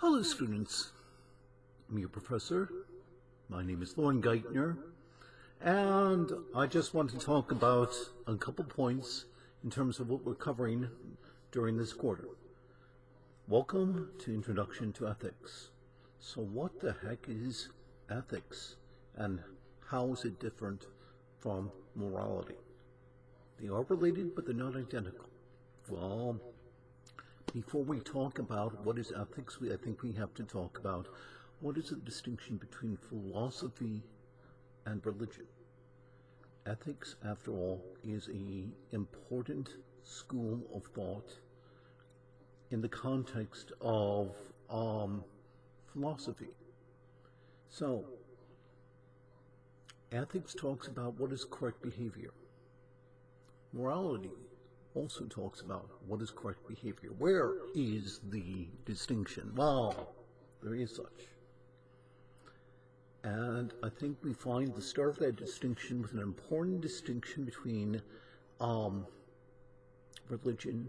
Hello, students. I'm your professor. My name is Lauren Geithner, and I just want to talk about a couple points in terms of what we're covering during this quarter. Welcome to Introduction to Ethics. So what the heck is ethics, and how is it different from morality? They are related, but they're not identical. Well, before we talk about what is ethics, we, I think we have to talk about what is the distinction between philosophy and religion. Ethics, after all, is a important school of thought in the context of um, philosophy. So, ethics talks about what is correct behavior. Morality also talks about what is correct behavior. Where is the distinction? Well, there is such. And I think we find the start of that distinction with an important distinction between um, religion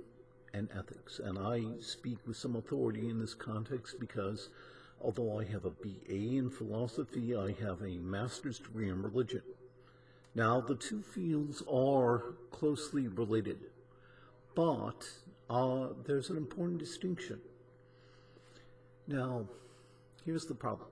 and ethics. And I speak with some authority in this context because although I have a BA in philosophy, I have a master's degree in religion. Now, the two fields are closely related, but uh, there's an important distinction. Now, here's the problem.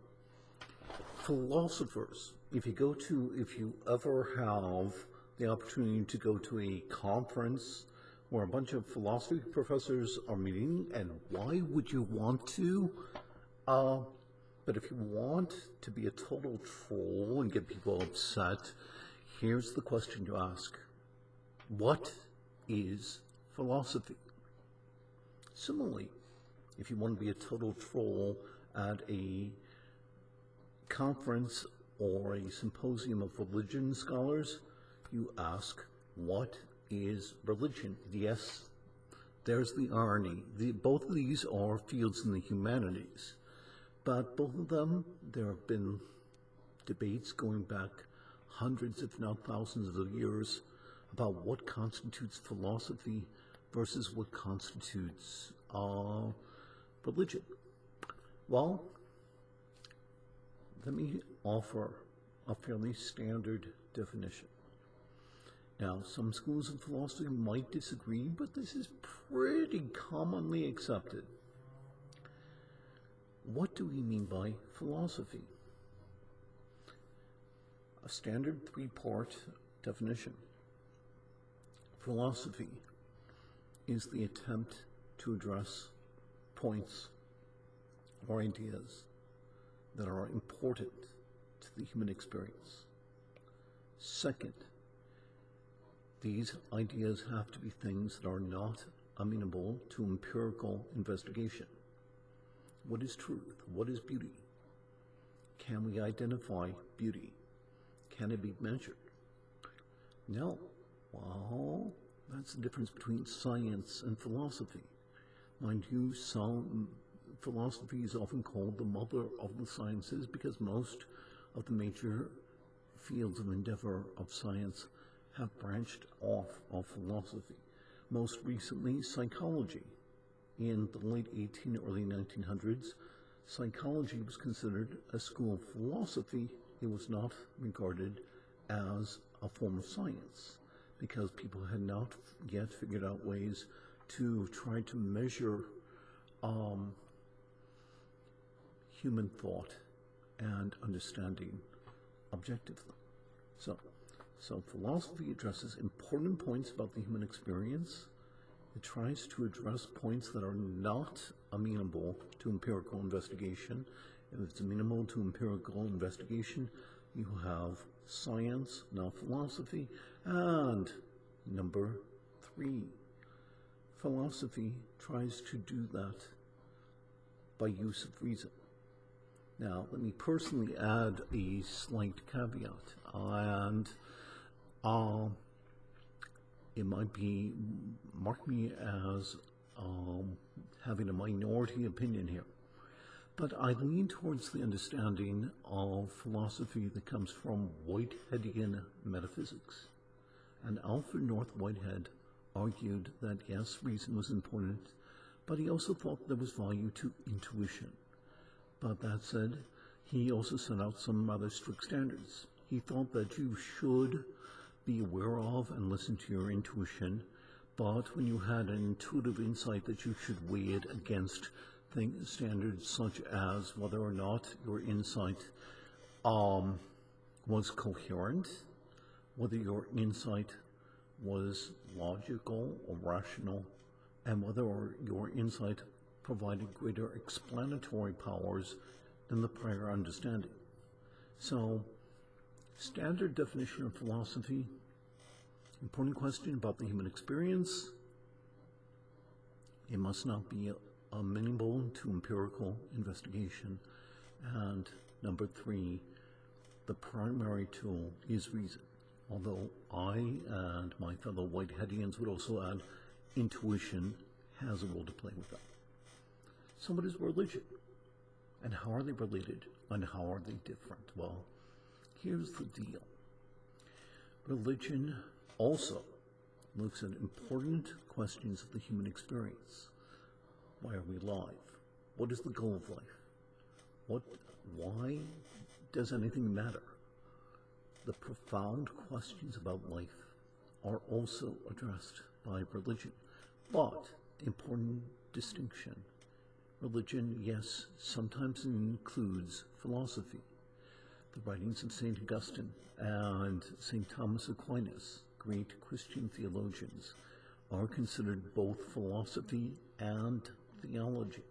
Philosophers, if you go to, if you ever have the opportunity to go to a conference where a bunch of philosophy professors are meeting, and why would you want to? Uh, but if you want to be a total troll and get people upset, here's the question to ask. What is philosophy? Similarly, if you want to be a total troll at a conference or a symposium of religion scholars, you ask, what is religion? Yes, there's the irony. The, both of these are fields in the humanities, but both of them, there have been debates going back hundreds, if not thousands of years about what constitutes philosophy versus what constitutes uh, religion. Well, let me offer a fairly standard definition. Now, some schools of philosophy might disagree, but this is pretty commonly accepted. What do we mean by philosophy? A standard three-part definition. Philosophy is the attempt to address points or ideas that are important to the human experience. Second, these ideas have to be things that are not amenable to empirical investigation. What is truth? What is beauty? Can we identify beauty? Can it be measured? No. Well, that's the difference between science and philosophy. Mind you, some philosophy is often called the mother of the sciences because most of the major fields of endeavor of science have branched off of philosophy. Most recently, psychology. In the late 18, early 1900s, psychology was considered a school of philosophy. It was not regarded as a form of science because people had not yet figured out ways to try to measure um, human thought and understanding objectively. So, so philosophy addresses important points about the human experience. It tries to address points that are not amenable to empirical investigation. If it's amenable to empirical investigation, you have science, now philosophy, and number three, philosophy tries to do that by use of reason. Now, let me personally add a slight caveat, and uh, it might be, mark me as um, having a minority opinion here. But I lean towards the understanding of philosophy that comes from Whiteheadian metaphysics. And Alfred North Whitehead argued that yes, reason was important, but he also thought there was value to intuition. But that said, he also set out some rather strict standards. He thought that you should be aware of and listen to your intuition, but when you had an intuitive insight that you should weigh it against things, standards such as whether or not your insight um, was coherent, whether your insight was logical or rational, and whether your insight provided greater explanatory powers than the prior understanding. So, standard definition of philosophy, important question about the human experience. It must not be amenable to empirical investigation. And number three, the primary tool is reason. Although I and my fellow Whiteheadians would also add intuition has a role to play with that. So, what is religion? And how are they related? And how are they different? Well, here's the deal religion also looks at important questions of the human experience. Why are we alive? What is the goal of life? What, why does anything matter? The profound questions about life are also addressed by religion. But, important distinction religion, yes, sometimes includes philosophy. The writings of St. Augustine and St. Thomas Aquinas, great Christian theologians, are considered both philosophy and theology.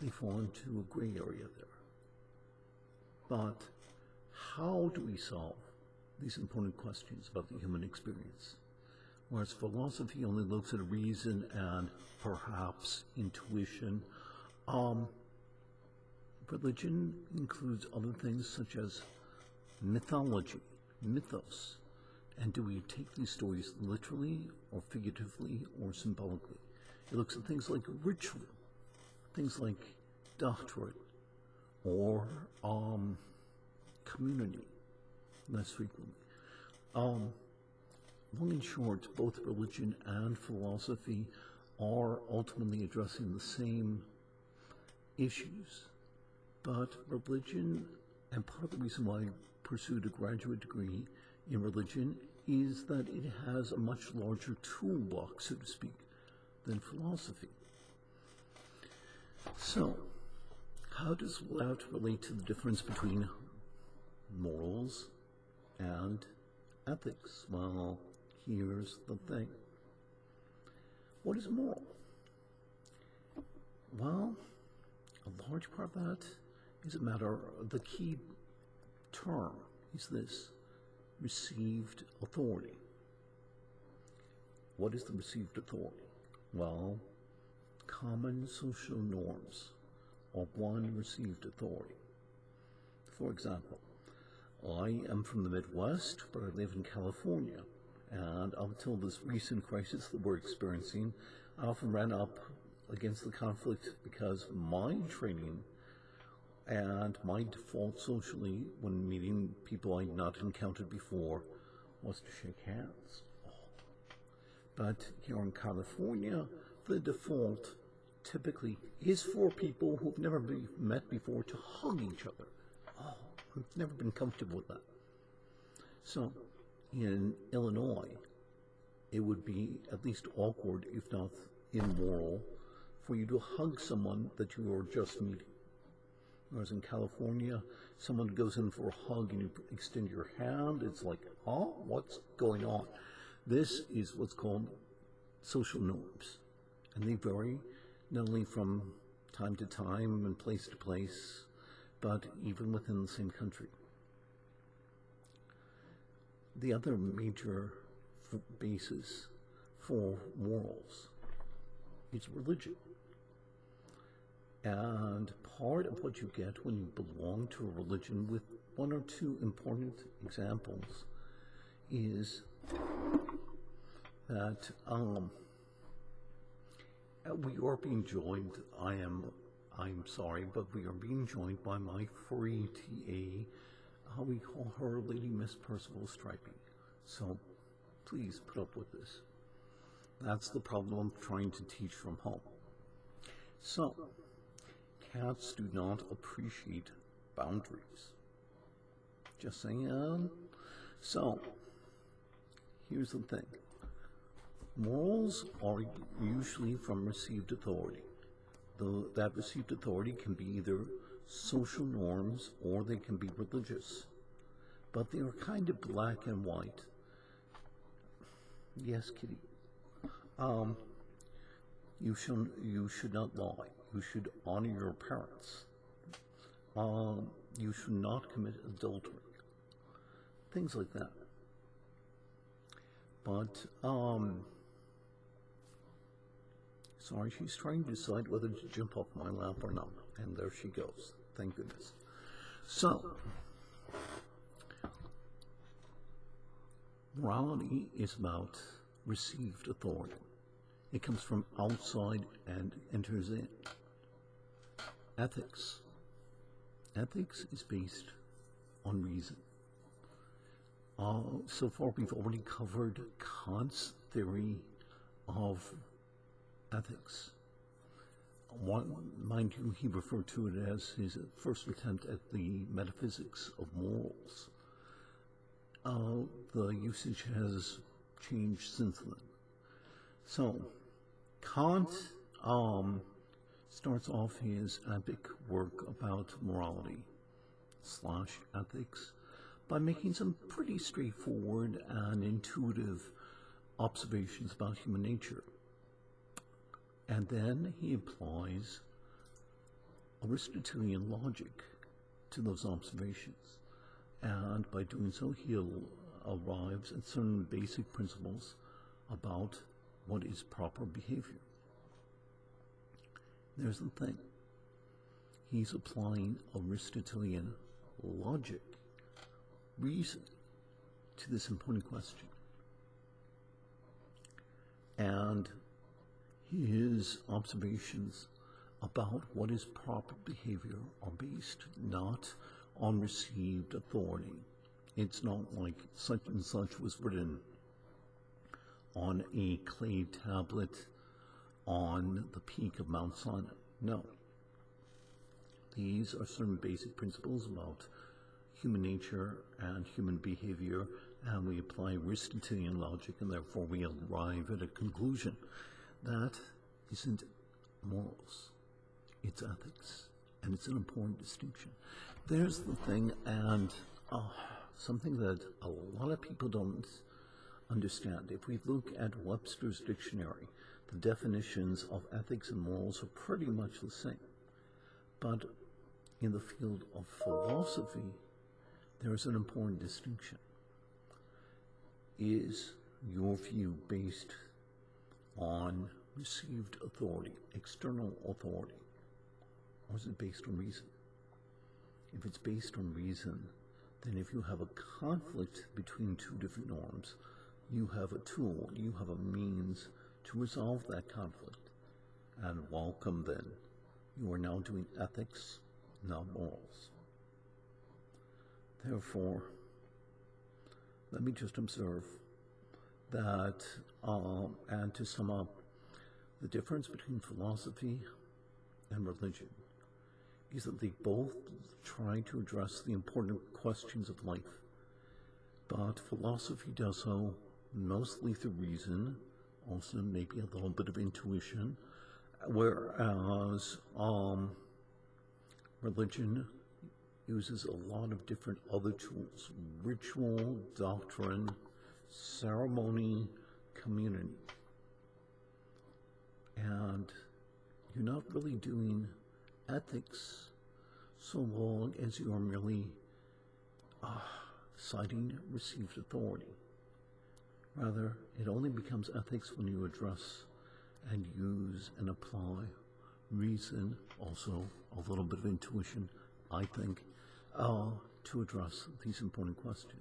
They fall into a gray area there. But how do we solve these important questions about the human experience? Whereas philosophy only looks at reason and perhaps intuition. Um, religion includes other things such as mythology, mythos. And do we take these stories literally or figuratively or symbolically? It looks at things like ritual, things like doctrine, or um, community, less frequently. Um, long and short, both religion and philosophy are ultimately addressing the same issues. But religion, and part of the reason why I pursued a graduate degree in religion, is that it has a much larger toolbox, so to speak, than philosophy. So, how does that relate to the difference between morals and ethics? Well, here's the thing. What is moral? Well, a large part of that is a matter, of the key term is this received authority. What is the received authority? Well, common social norms are one received authority. For example, I am from the Midwest, but I live in California. And up until this recent crisis that we're experiencing, I often ran up against the conflict because my training and my default socially when meeting people I'd not encountered before was to shake hands. But here in California, the default typically is for people who've never been met before to hug each other. Oh, I've never been comfortable with that. So in Illinois, it would be at least awkward, if not immoral, for you to hug someone that you are just meeting. Whereas in California, someone goes in for a hug and you extend your hand, it's like, oh, what's going on? This is what's called social norms. And they vary not only from time to time and place to place, but even within the same country the other major basis for morals is religion. And part of what you get when you belong to a religion, with one or two important examples, is that um, we are being joined. I am, I'm sorry, but we are being joined by my free TA how we call her Lady Miss Percival Striping. So please put up with this. That's the problem of trying to teach from home. So, cats do not appreciate boundaries. Just saying. So, here's the thing morals are usually from received authority. Though that received authority can be either social norms or they can be religious. But they are kind of black and white. Yes, Kitty. Um, you should you should not lie. You should honor your parents. Um, you should not commit adultery. Things like that. But um, sorry, she's trying to decide whether to jump off my lap or not, and there she goes. Thank goodness. So. Morality is about received authority. It comes from outside and enters in. Ethics. Ethics is based on reason. Uh, so far, we've already covered Kant's theory of ethics. One, mind you, he referred to it as his first attempt at the metaphysics of morals. Uh, the usage has changed since then. So, Kant um, starts off his epic work about morality slash ethics by making some pretty straightforward and intuitive observations about human nature. And then he applies Aristotelian logic to those observations. And by doing so, he arrives at certain basic principles about what is proper behavior. There's the thing. He's applying Aristotelian logic, reason, to this important question. And his observations about what is proper behavior are based not on received authority. It's not like such and such was written on a clay tablet on the peak of Mount Sinai. No. These are certain basic principles about human nature and human behavior, and we apply Aristotelian logic, and therefore we arrive at a conclusion. That isn't morals, it's ethics, and it's an important distinction. There's the thing, and uh, something that a lot of people don't understand. If we look at Webster's dictionary, the definitions of ethics and morals are pretty much the same. But in the field of philosophy, there is an important distinction. Is your view based on received authority, external authority, or is it based on reason? If it's based on reason, then if you have a conflict between two different norms, you have a tool, you have a means to resolve that conflict. And welcome then. You are now doing ethics, not morals. Therefore, let me just observe that, um, and to sum up, the difference between philosophy and religion is that they both try to address the important questions of life. But philosophy does so mostly through reason, also maybe a little bit of intuition, whereas um, religion uses a lot of different other tools ritual, doctrine, ceremony, community. And you're not really doing ethics so long as you are merely uh, citing received authority. Rather, it only becomes ethics when you address and use and apply reason, also a little bit of intuition, I think, uh, to address these important questions.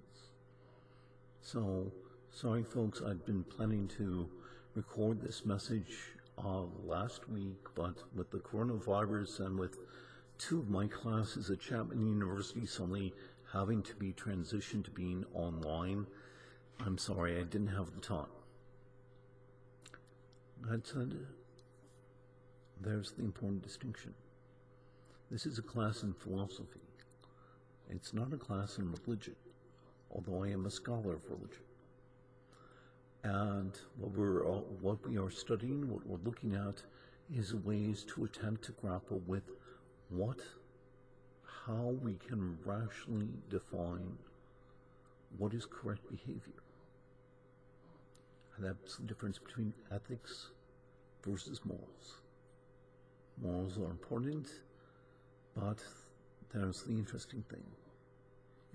So, sorry folks, I'd been planning to record this message uh, last week, but with the coronavirus and with two of my classes at Chapman University suddenly having to be transitioned to being online, I'm sorry, I didn't have the time. That said, there's the important distinction. This is a class in philosophy. It's not a class in religion, although I am a scholar of religion. And what we're what we are studying, what we're looking at, is ways to attempt to grapple with what, how we can rationally define what is correct behavior. And that's the difference between ethics versus morals. Morals are important, but there's the interesting thing.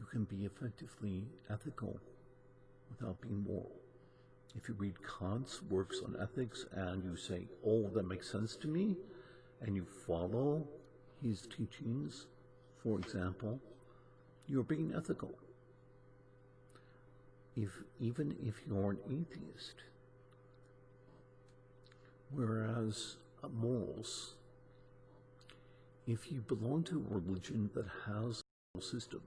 You can be effectively ethical without being moral. If you read Kant's works on ethics and you say, oh, that makes sense to me, and you follow his teachings, for example, you're being ethical. If, even if you're an atheist, whereas morals, if you belong to a religion that has a moral system,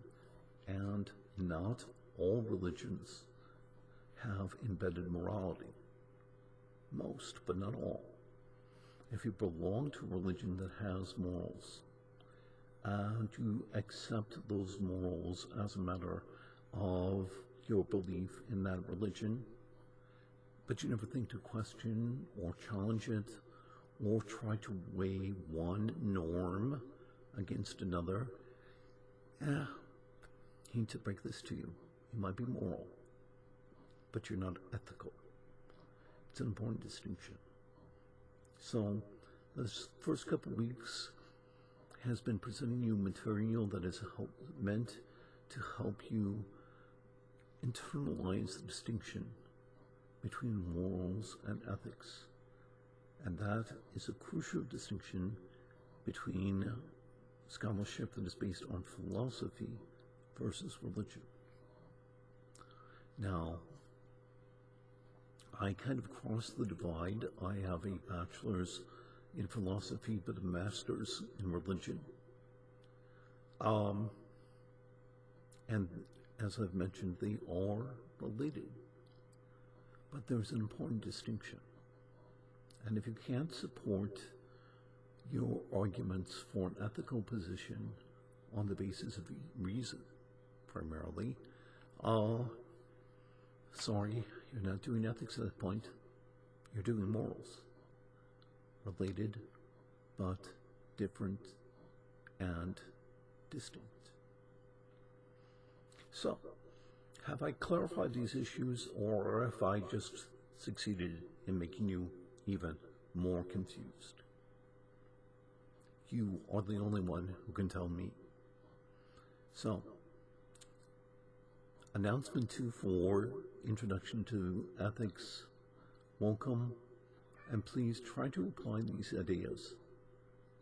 and not all religions have embedded morality. Most, but not all. If you belong to a religion that has morals, and you accept those morals as a matter of your belief in that religion, but you never think to question or challenge it or try to weigh one norm against another, eh, hate to break this to you. You might be moral, but you're not ethical. It's an important distinction. So, this first couple weeks has been presenting you material that is help, meant to help you internalize the distinction between morals and ethics. And that is a crucial distinction between scholarship that is based on philosophy versus religion. Now, I kind of crossed the divide. I have a bachelor's in philosophy, but a master's in religion. Um, and as I've mentioned, they are related. But there's an important distinction. And if you can't support your arguments for an ethical position on the basis of reason, primarily, uh, sorry, you're not doing ethics at that point. You're doing morals. Related, but different and distinct. So, have I clarified these issues, or have I just succeeded in making you even more confused? You are the only one who can tell me. So, announcement two for introduction to ethics. Welcome, and please try to apply these ideas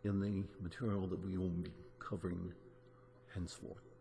in the material that we will be covering henceforth.